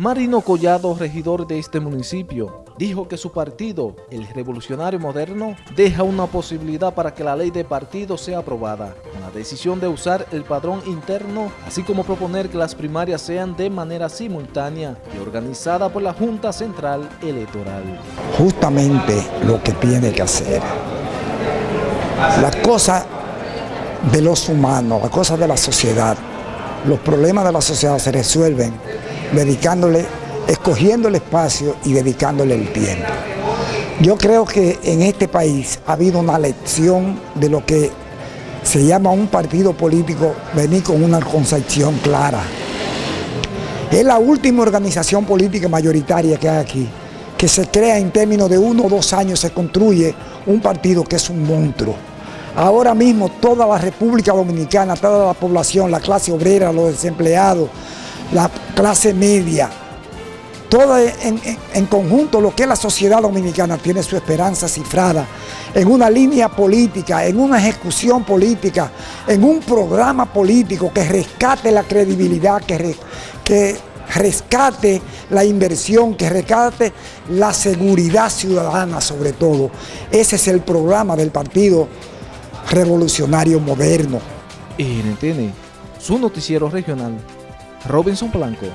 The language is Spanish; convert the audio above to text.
Marino Collado, regidor de este municipio, dijo que su partido, el Revolucionario Moderno, deja una posibilidad para que la ley de partido sea aprobada, con la decisión de usar el padrón interno, así como proponer que las primarias sean de manera simultánea y organizada por la Junta Central Electoral. Justamente lo que tiene que hacer. La cosa de los humanos, la cosa de la sociedad, los problemas de la sociedad se resuelven dedicándole, escogiendo el espacio y dedicándole el tiempo. Yo creo que en este país ha habido una lección de lo que se llama un partido político venir con una concepción clara. Es la última organización política mayoritaria que hay aquí, que se crea en términos de uno o dos años, se construye un partido que es un monstruo. Ahora mismo toda la República Dominicana, toda la población, la clase obrera, los desempleados, la clase media, todo en, conjunto lo que es la sociedad dominicana tiene su esperanza cifrada en una línea política, en una ejecución política, en un programa político que rescate la credibilidad, que, rescate la inversión, que rescate la seguridad ciudadana sobre todo. Ese es el programa del Partido Revolucionario Moderno. NTN, su noticiero regional Robinson Polanco.